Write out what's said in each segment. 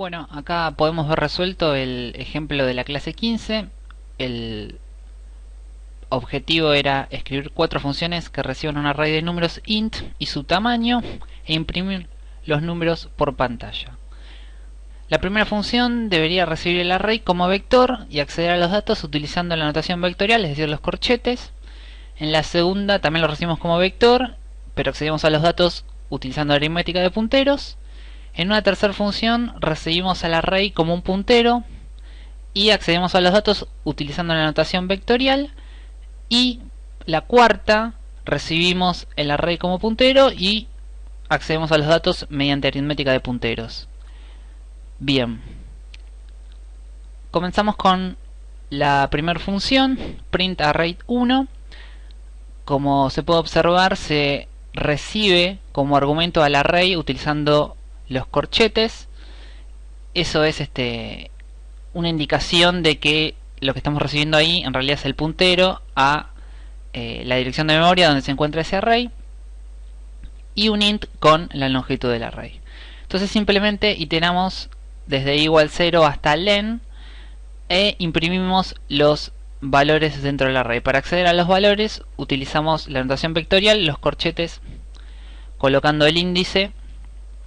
Bueno, acá podemos ver resuelto el ejemplo de la clase 15. El objetivo era escribir cuatro funciones que reciban un array de números int y su tamaño e imprimir los números por pantalla. La primera función debería recibir el array como vector y acceder a los datos utilizando la notación vectorial, es decir, los corchetes. En la segunda también lo recibimos como vector, pero accedemos a los datos utilizando aritmética de punteros. En una tercera función recibimos al array como un puntero y accedemos a los datos utilizando la notación vectorial y la cuarta recibimos el array como puntero y accedemos a los datos mediante aritmética de punteros. Bien, comenzamos con la primera función, print array 1. Como se puede observar, se recibe como argumento al array utilizando los corchetes eso es este una indicación de que lo que estamos recibiendo ahí en realidad es el puntero a eh, la dirección de memoria donde se encuentra ese array y un int con la longitud del array. Entonces simplemente iteramos desde igual 0 hasta len e imprimimos los valores dentro del array. Para acceder a los valores utilizamos la notación vectorial los corchetes colocando el índice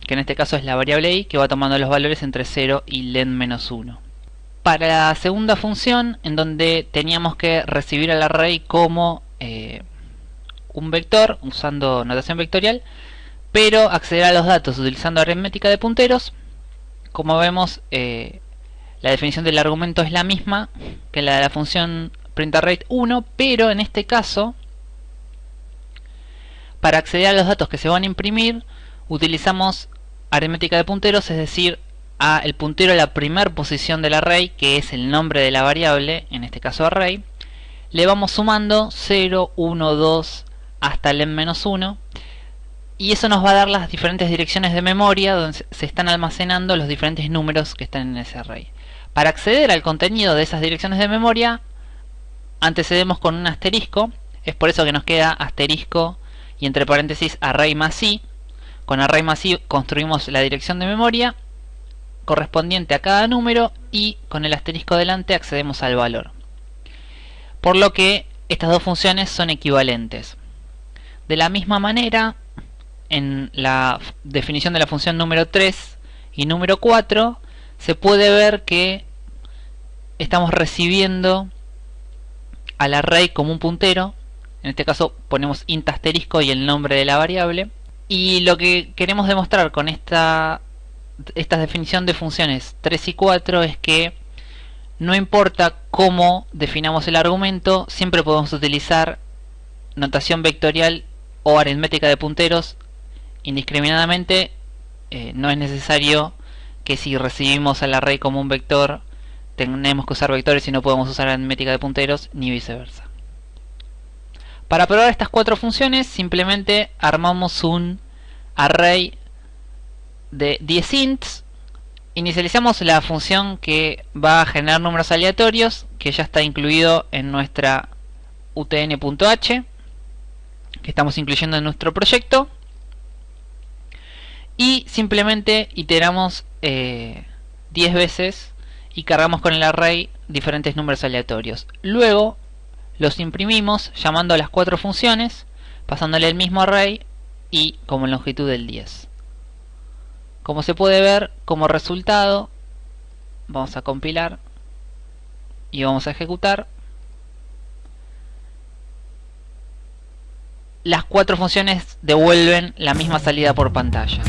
que en este caso es la variable i, que va tomando los valores entre 0 y len menos 1. Para la segunda función, en donde teníamos que recibir al array como eh, un vector, usando notación vectorial, pero acceder a los datos utilizando aritmética de punteros, como vemos, eh, la definición del argumento es la misma que la de la función printarrate1, pero en este caso, para acceder a los datos que se van a imprimir, utilizamos aritmética de punteros, es decir, a el puntero a la primera posición del array, que es el nombre de la variable, en este caso array, le vamos sumando 0, 1, 2 hasta el n-1 y eso nos va a dar las diferentes direcciones de memoria donde se están almacenando los diferentes números que están en ese array. Para acceder al contenido de esas direcciones de memoria antecedemos con un asterisco, es por eso que nos queda asterisco y entre paréntesis array más i con array masivo construimos la dirección de memoria correspondiente a cada número y con el asterisco delante accedemos al valor. Por lo que estas dos funciones son equivalentes. De la misma manera, en la definición de la función número 3 y número 4, se puede ver que estamos recibiendo al array como un puntero. En este caso ponemos int asterisco y el nombre de la variable y lo que queremos demostrar con esta, esta definición de funciones 3 y 4 es que no importa cómo definamos el argumento, siempre podemos utilizar notación vectorial o aritmética de punteros indiscriminadamente. Eh, no es necesario que si recibimos al array como un vector tenemos que usar vectores y no podemos usar aritmética de punteros ni viceversa. Para probar estas cuatro funciones simplemente armamos un array de 10 ints. Inicializamos la función que va a generar números aleatorios que ya está incluido en nuestra utn.h que estamos incluyendo en nuestro proyecto y simplemente iteramos 10 eh, veces y cargamos con el array diferentes números aleatorios. Luego los imprimimos llamando a las cuatro funciones, pasándole el mismo array y como longitud del 10. Como se puede ver, como resultado, vamos a compilar y vamos a ejecutar. Las cuatro funciones devuelven la misma salida por pantalla.